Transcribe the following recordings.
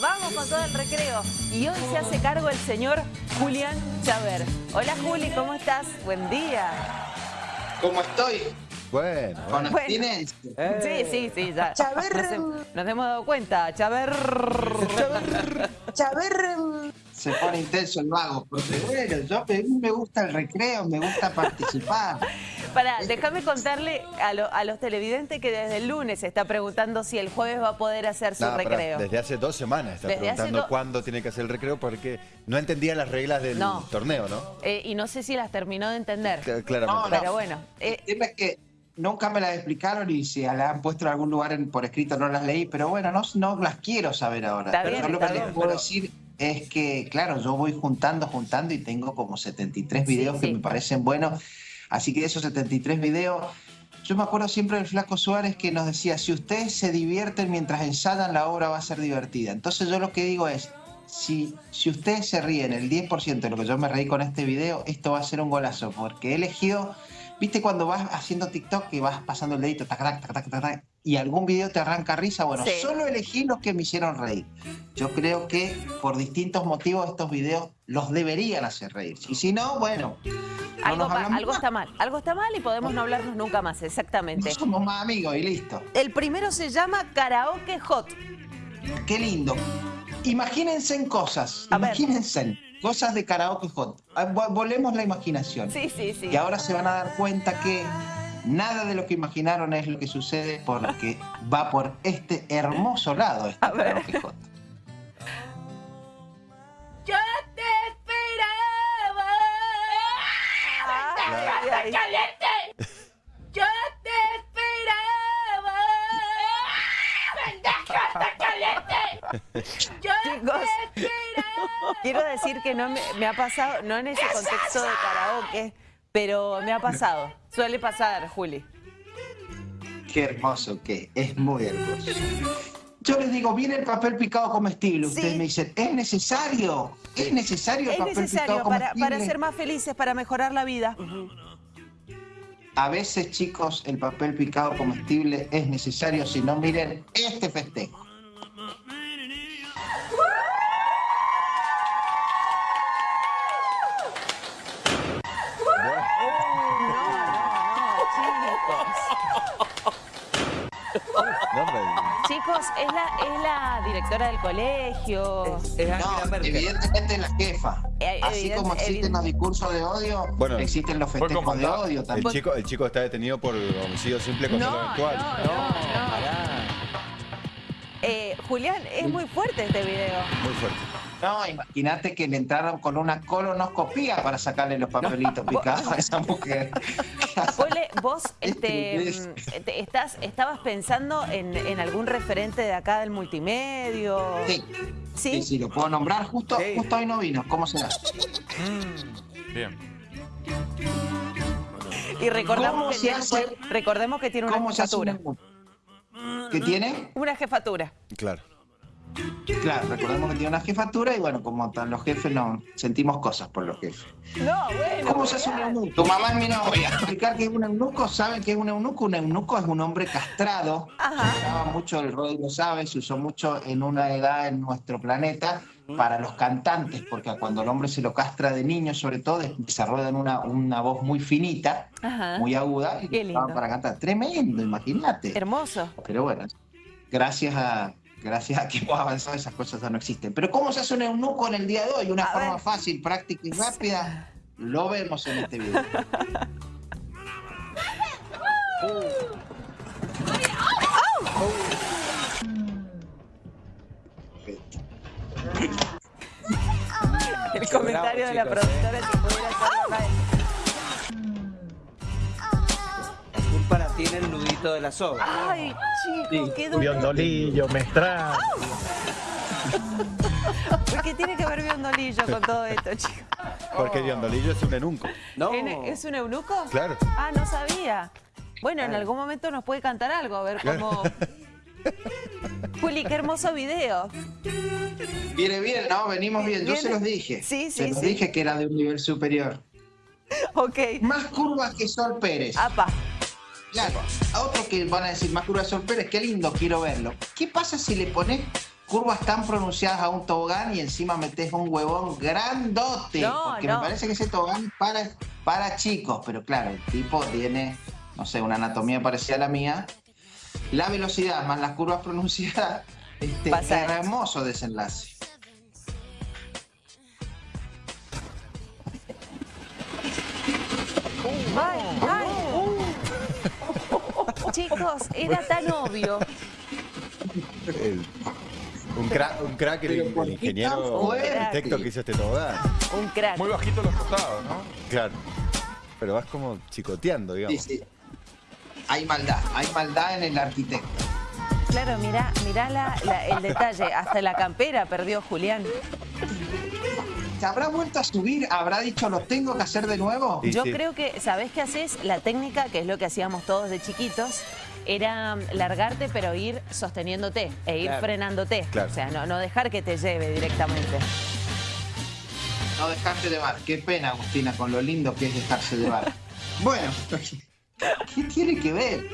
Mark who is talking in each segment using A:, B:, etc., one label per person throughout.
A: Vamos con todo el recreo. Y hoy se hace cargo el señor Julián Chaver. Hola Juli, ¿cómo estás? Buen día.
B: ¿Cómo estoy?
C: Bueno,
B: Con
A: Bueno.
B: abstinencia.
A: Sí, sí, sí, ya.
D: Chaver.
A: Nos, hem- nos hemos dado cuenta. Chaver.
D: Chaver,
B: Se pone intenso el vago. Porque bueno, yo a mí me gusta el recreo, me gusta participar.
A: Para, déjame contarle a, lo- a los televidentes que desde el lunes se está preguntando si el jueves va a poder hacer su
C: no,
A: recreo.
C: desde hace dos semanas está
A: Desde
C: preguntando
A: do-
C: cuándo tiene que hacer el recreo porque no entendía las reglas del
A: No.
C: torneo, ¿no?
A: Eh, y no sé si las terminó de entender.
C: Cl- Claramente.
B: No, no.
A: Pero bueno, eh,
B: El tema es que nunca me las explicaron y si la han puesto en algún lugar en- por escrito no las leí, pero bueno, no, no las quiero saber ahora.
A: Está
B: pero
A: bien,
B: yo lo
A: está
B: que les
A: bien,
B: puedo
A: pero-
B: decir es que, claro, yo voy juntando, juntando y tengo como 73
A: Sí,
B: videos
A: sí.
B: que me parecen buenos. Así que de esos 73 videos, yo me acuerdo siempre del Flaco Suárez que nos decía, si ustedes se divierten mientras ensayan, la obra va a ser divertida. Entonces yo lo que digo es, si, si ustedes se ríen el 10% de lo que yo me reí con este video, esto va a ser un golazo, porque he elegido, viste cuando vas haciendo TikTok y vas pasando el dedito, tac, tac, tac, tac, tac, y algún video te arranca risa, bueno,
A: Sí.
B: solo elegí los que me hicieron reír. Yo creo que por distintos motivos estos videos los deberían hacer reír. Y si no, bueno, no
A: algo,
B: nos
A: pa-
B: hablamos
A: algo
B: más.
A: está mal. Algo está mal y podemos no hablarnos nunca más, exactamente.
B: No somos más amigos y listo.
A: El primero se llama Karaoke Hot.
B: Qué lindo. Imagínense en cosas,
A: A ver.
B: imagínense en cosas de karaoke hot. Ah, vo- Volemos la imaginación.
A: Sí, sí, sí.
B: Y ahora se van a dar cuenta que nada de lo que imaginaron es lo que sucede porque va por este hermoso lado este
A: A ver.
B: karaoke hot.
A: Yo te esperaba. Ay, ay. Yo te esperaba. Chicos, quiero decir que no me, me ha pasado, no en ese contexto de karaoke, pero me ha pasado. Suele pasar, Juli.
B: Qué hermoso que es, muy hermoso. Yo les digo, viene el papel picado comestible. Ustedes
A: Sí.
B: me dicen, ¿es necesario? ¿Es necesario el
A: Es
B: papel
A: necesario
B: picado
A: para,
B: comestible?
A: para ser más felices, para mejorar la vida.
B: A veces, chicos, el papel picado comestible es necesario, si no, miren este festejo.
C: No,
A: Chicos, es la, es la directora del colegio.
E: Es
B: No,
E: Angela Merkel.
B: evidentemente la jefa.
A: Eh,
B: Así
A: evidente-
B: como existen los discursos de odio,
C: Bueno,
B: existen los festejos de odio
C: el
B: también.
C: chico, el chico está detenido por homicidio simple contra
A: No,
C: lo actual.
A: no, no, no.
E: Pará.
A: Eh, Julián, es muy fuerte este video.
C: Muy fuerte.
B: No, imagínate que le entraron con una colonoscopía para sacarle los papelitos picados a esa mujer.
A: Pole, vos
B: Este
A: este,
B: es-
A: mm, te- estás, estabas pensando en, en algún referente de acá del multimedio.
B: Sí,
A: ¿Sí?
B: sí, sí, lo puedo nombrar. Justo,
E: Sí.
B: justo hoy no vino. ¿Cómo será?
E: Bien.
A: Y recordamos
B: ¿Cómo
A: que,
B: hace-
A: recordemos que tiene una
B: ¿Cómo se hace
A: jefatura.
B: un ¿Qué tiene?
A: Una jefatura.
C: Claro.
B: Claro, recordemos que tiene una jefatura y bueno, como están los jefes, no sentimos cosas por los jefes.
A: No, bueno.
B: ¿Cómo se hace un eunuco? Tu mamá es mi novia. Explicar que es un eunuco, ¿saben qué es un eunuco? Un eunuco es un hombre castrado.
A: Ajá.
B: Se usaba mucho, el Rodri lo sabe, se usó mucho en una edad en nuestro planeta para los cantantes, porque cuando el hombre se lo castra de niño, sobre todo, desarrollan una, una voz muy finita,
A: Ajá.
B: muy aguda, y para cantar. Tremendo, imagínate.
A: Hermoso.
B: Pero bueno, gracias a, gracias a que hemos avanzado, esas cosas ya no existen. Pero ¿cómo se hace un eunuco en el día de hoy? Una
A: A
B: forma
A: ver.
B: fácil, práctica y rápida. Lo vemos en este video.
A: El comentario de la
E: ¿eh?
A: productora si pudiera hacerlo
E: tiene el nudito de la soga.
A: Ay, chico, qué duro.
F: Biondolillo, mestral.
A: ¿Por qué tiene que ver Biondolillo con todo esto, chicos?
C: Porque Diondolillo es un enunco.
E: No.
A: ¿Es un eunuco?
C: Claro.
A: Ah, no sabía. Bueno, en algún momento nos puede cantar algo, a ver cómo... Juli, qué hermoso video.
B: Viene bien, ¿no? Venimos bien. Yo
A: Viene-
B: se los dije.
A: Sí,
B: Se
A: sí,
B: los
A: sí.
B: dije que era de un nivel superior.
A: Ok.
B: Más curvas que Sol Pérez.
A: Apa.
B: Claro. A otro que van a decir más curvas Pérez, qué lindo, quiero verlo. ¿Qué pasa si le pones curvas tan pronunciadas a un tobogán y encima metes un huevón grandote.
A: No,
B: porque
A: no.
B: me parece que ese tobogán es para, para chicos, pero claro, el tipo tiene, no sé, una anatomía parecida a la mía. La velocidad más las curvas pronunciadas, este,
A: Pasa.
B: hermoso desenlace.
A: Chicos, era tan obvio.
C: El- un, crack, un crack el,
B: Pero
C: el
B: ¿por qué
C: ingeniero arquitecto que hizo este tobogán.
A: Un crack.
D: Muy bajito los costados, ¿no?
C: Claro. Pero vas como chicoteando, digamos.
B: Sí, sí. Hay maldad, hay maldad en el arquitecto.
A: Claro, mirá, mirá la- la- el detalle. Hasta la campera perdió Julián.
B: ¿Se habrá vuelto a subir? ¿Habrá dicho lo tengo que hacer de nuevo?
C: Sí,
A: Yo
C: sí.
A: creo que, ¿sabés qué haces? La técnica, que es lo que hacíamos todos de chiquitos, era mm, largarte pero ir sosteniéndote e ir
E: Claro.
A: frenándote.
C: Claro.
A: O sea, no, no dejar que te lleve directamente.
B: No dejarte llevar. Qué pena, Agustina, con lo lindo que es dejarse llevar. Bueno, ¿qué tiene que ver?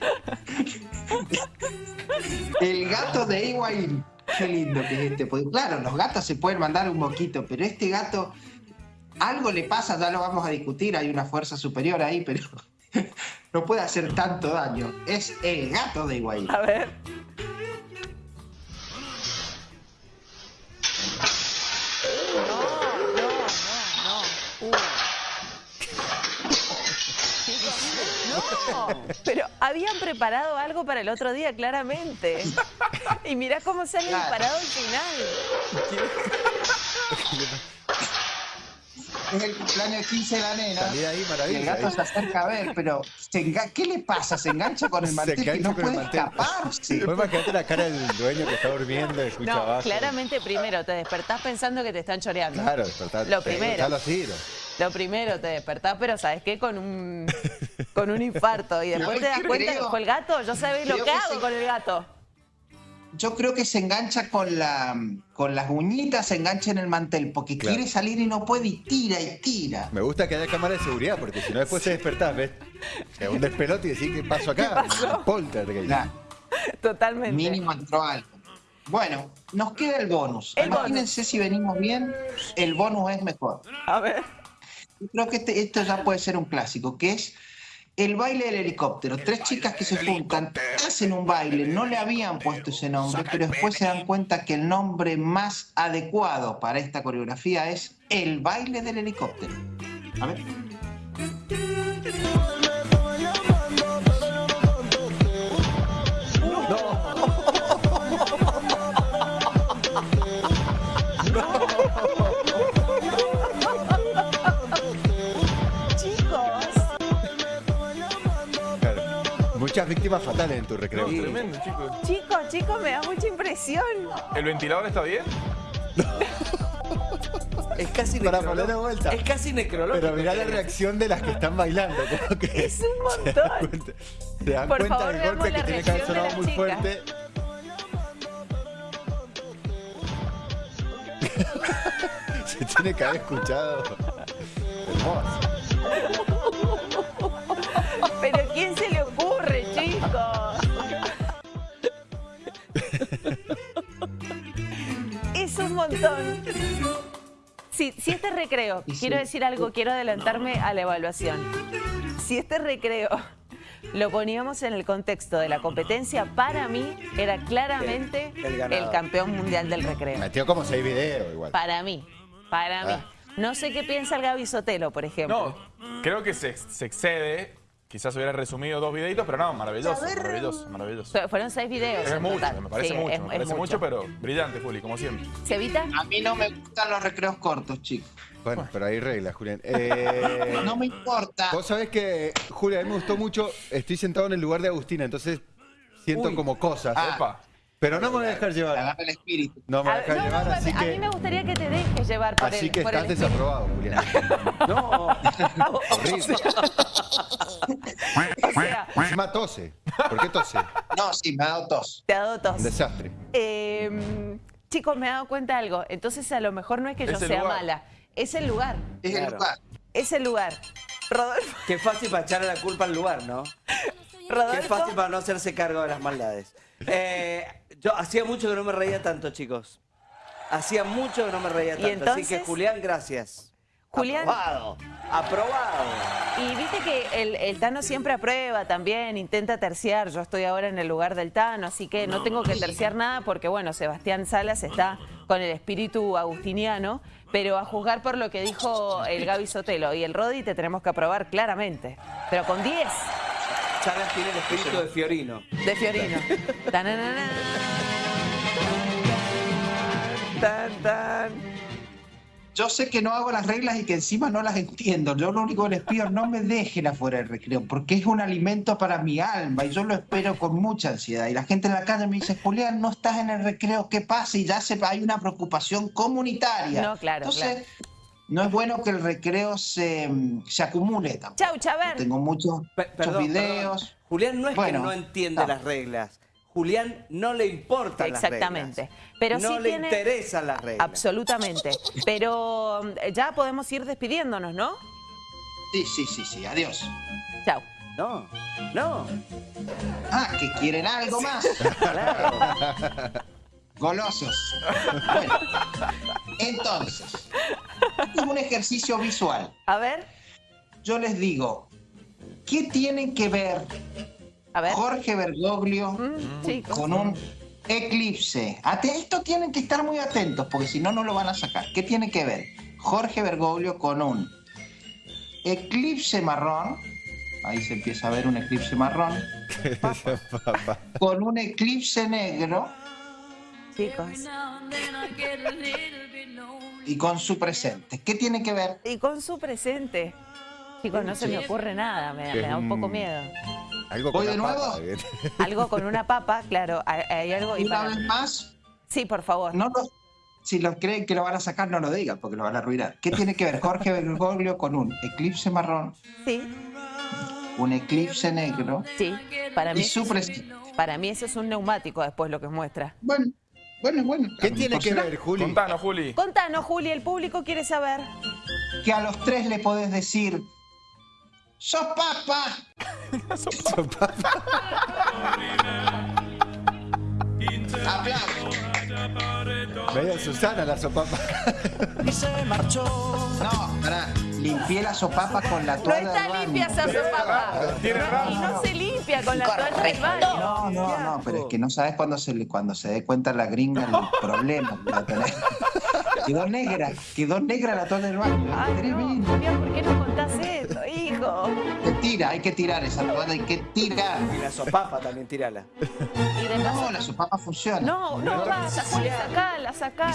B: El gato de Ewine. Qué lindo que es este. Porque, claro, los gatos se pueden mandar un moquito, pero este gato, algo le pasa, ya lo vamos a discutir, hay una fuerza superior ahí, pero no puede hacer tanto daño. Es el gato de Ewine.
A: A ver. No, no, no, no. Chicos, No, pero habían preparado algo para el otro día, claramente. Y mirá cómo se han
B: Claro.
A: disparado al final.
B: Es el cumpleaños 15 de la nena.
C: Salí ahí,
B: Y el
C: maravilla.
B: gato
C: ahí.
B: se acerca a ver, pero se enga- ¿qué le pasa? Se engancha con el
C: Se
B: mantel
C: engancha
B: no
C: con el
B: puede
C: mantel.
B: escaparse.
C: Vos imaginate la cara del dueño que está durmiendo y escucha
A: No,
C: abajo.
A: claramente primero te despertás pensando que te están choreando.
C: Claro, despertar.
A: Lo primero.
C: los tiros.
A: Lo primero, te despertás, pero ¿sabes qué? Con un, con un infarto. Y después te das cuenta que fue el gato. Yo sabés lo que
B: que
A: hago
B: sí.
A: con el gato.
B: Yo creo que se engancha con la con las uñitas, se engancha en el mantel, porque
C: Claro.
B: quiere salir y no puede y tira y tira.
C: Me gusta que haya cámara de seguridad, porque si no después se despertás, ¿ves? Sea, un despelote y decís, ¿qué pasó acá?
A: ¿Qué pasó?
C: Poltergeist.
B: Claro,
A: Totalmente.
B: mínimo entró algo. Bueno, nos queda el bonus.
A: El
B: Imagínense si venimos bien, el bonus es mejor.
A: A ver.
B: Yo creo que este- esto ya puede ser un clásico, que es el baile del helicóptero. Tres chicas que se juntan, hacen un baile, no le habían puesto ese nombre, pero después se dan cuenta que el nombre más adecuado para esta coreografía es el baile del helicóptero. A ver.
C: Muchas víctimas fatales en tu recreo.
D: No, tremendo, chicos.
A: Chicos, chicos, me da mucha impresión.
D: ¿El ventilador está bien?
E: Es casi
C: Para
E: necrológico.
C: poner de vuelta.
E: Es casi necrológico.
C: Pero mirá la reacción de las que están bailando. Como que
A: Es un
C: Se dan
A: montón.
C: cuenta, se dan
A: Por
C: cuenta
A: favor,
C: del golpe que
A: la
C: tiene que haber sonado muy fuerte. Se tiene que haber escuchado. Hermoso.
A: Montón. Si, si este recreo,
B: Y sí.
A: quiero decir algo, quiero adelantarme a la evaluación. Si este recreo lo poníamos en el contexto de la competencia, para mí era claramente
E: El- el ganador.
A: el campeón mundial del recreo.
C: Metió como seis videos igual.
A: Para mí, para mí.
C: Ah.
A: No sé qué piensa el Gaby Sotelo, por ejemplo.
D: No, creo que se, se excede. Quizás hubiera resumido dos videitos, pero no, maravilloso, maravilloso, maravilloso.
A: Fue- Fueron seis videos.
D: Es mucho,
A: total.
D: me parece
A: Sí,
D: mucho,
A: es-
D: me parece mucho, pero brillante, Juli, como siempre.
A: ¿Cevita?
B: A mí no me gustan los recreos cortos, chicos.
C: Bueno, pero hay reglas, Julián. Eh,
B: No me importa.
C: Vos sabés que, Julián, a mí me gustó mucho. Estoy sentado en el lugar de Agustina, entonces siento
E: Uy.
C: como cosas.
B: Ah.
C: Pero no me voy a dejar llevar.
B: Agarra el espíritu.
C: No me voy
A: A,
C: a dejar
A: no,
C: llevar,
A: no,
C: así
A: a mí
C: que.
A: me gustaría que te dejes llevar por
C: Así
A: el
C: que estás desaprobado, Julián.
E: No.
C: Horrible.
A: O sea,
C: Encima tose. ¿Por qué tose?
B: No, sí, me ha dado tos.
A: te ha dado tos.
C: Un desastre.
A: Eh, chicos, me he dado cuenta de algo. Entonces, a lo mejor no es que yo sea
D: lugar.
A: mala. Es el lugar.
B: Es el lugar.
A: Es el lugar. Rodolfo.
E: Qué fácil para echarle la culpa al lugar, ¿no? Qué
A: Rodolfo.
E: fácil para no hacerse cargo de las maldades. Eh, Yo hacía mucho que no me reía tanto, chicos. Hacía mucho que no me reía
A: ¿Y
E: tanto. Así que? Julián, gracias.
A: Julián-
E: Aprobado. Aprobado.
A: Y viste que el, el Tano siempre aprueba también, intenta terciar. Yo estoy ahora en el lugar del Tano, así que no tengo que terciar nada porque, bueno, Sebastián Salas está con el espíritu agustiniano, pero a juzgar por lo que dijo el Gaby Sotelo y el Rodi te tenemos que aprobar claramente. Pero con 10
E: Salas tiene el espíritu de Fiorino.
A: de Fiorino. Tananana. Tan, tan.
B: Yo sé que no hago las reglas y que encima no las entiendo. Yo lo único que les pido, no me dejen afuera del recreo, porque es un alimento para mi alma y yo lo espero con mucha ansiedad. Y la gente en la calle me dice, Julián, no estás en el recreo, ¿qué pasa? Y ya se, hay una preocupación comunitaria.
A: No, claro,
B: Entonces, no es bueno que el recreo se, se acumule tampoco.
A: Chau, Chaver.
B: Tengo muchos, muchos
E: perdón,
B: videos.
E: perdón. Julián no es
B: Bueno,
E: que no entiende
B: no.
E: las reglas. Julián no le importan
A: Exactamente.
E: las reglas.
A: Pero
E: no
A: sí
E: le
A: tiene-
E: interesan las reglas.
A: Absolutamente. Pero eh, ya podemos ir despidiéndonos, ¿no?
B: Sí, sí, sí, sí, adiós.
A: Chau.
E: No, no.
B: Ah, que quieren algo más.
E: Claro.
B: Golosos. Bueno, entonces, es un ejercicio visual.
A: A ver,
B: Yo les digo, ¿qué tienen que ver
A: a ver.
B: Jorge Bergoglio
A: Mm,
B: con un eclipse? Esto tienen que estar muy atentos, porque si no, no lo van a sacar. ¿Qué tiene que ver Jorge Bergoglio con un eclipse marrón? Ahí se empieza a ver un eclipse marrón. Con un eclipse negro
A: Chicos.
B: Y con su presente. ¿Qué tiene que ver?
A: Y con su presente. Chicos, no se me ocurre nada, me, me da un poco
C: Mm.
A: miedo.
C: Algo
B: ¿Voy
C: con
B: de
C: la
B: nuevo?
C: papa.
A: Algo con una papa, claro, hay, hay algo. Y
B: Una
A: para-
B: vez más,
A: Sí, por favor.
B: no lo- si lo creen que lo van a sacar, no lo digan, porque lo van a arruinar. ¿Qué tiene que ver Jorge Bergoglio con un eclipse marrón,
A: Sí,
B: un eclipse negro
A: sí. Para mí,
B: y su presente?
A: para mí eso es un neumático después lo que muestra.
B: Bueno, bueno, bueno.
C: ¿Qué tiene que ver, Juli?
D: Contanos, Juli.
A: Contanos, Juli, el público quiere saber.
B: Que a los tres le podés decir, ¡Sos papa! Aplausos.
C: Medio Susana la sopapa.
B: No, pará. Limpié la sopapa con la
A: No
B: toalla del
A: está limpia esa sopapa.
D: Tiene
A: No, y no se con la toalla del baño.
B: No, no, no, pero es que no sabes cuando se, le- cuando se dé cuenta la gringa el problema que va a tener. Quedó negra, quedó negra la toalla del baño.
A: Ay, no, ¿por qué no contás esto, hijo?
B: Se tira, hay que tirar esa toalla, hay que tirar.
E: Y la sopapa también, tírala.
A: Y de
B: No, la sopapa funciona.
A: No, no, basta, Juli, sacala, sacala.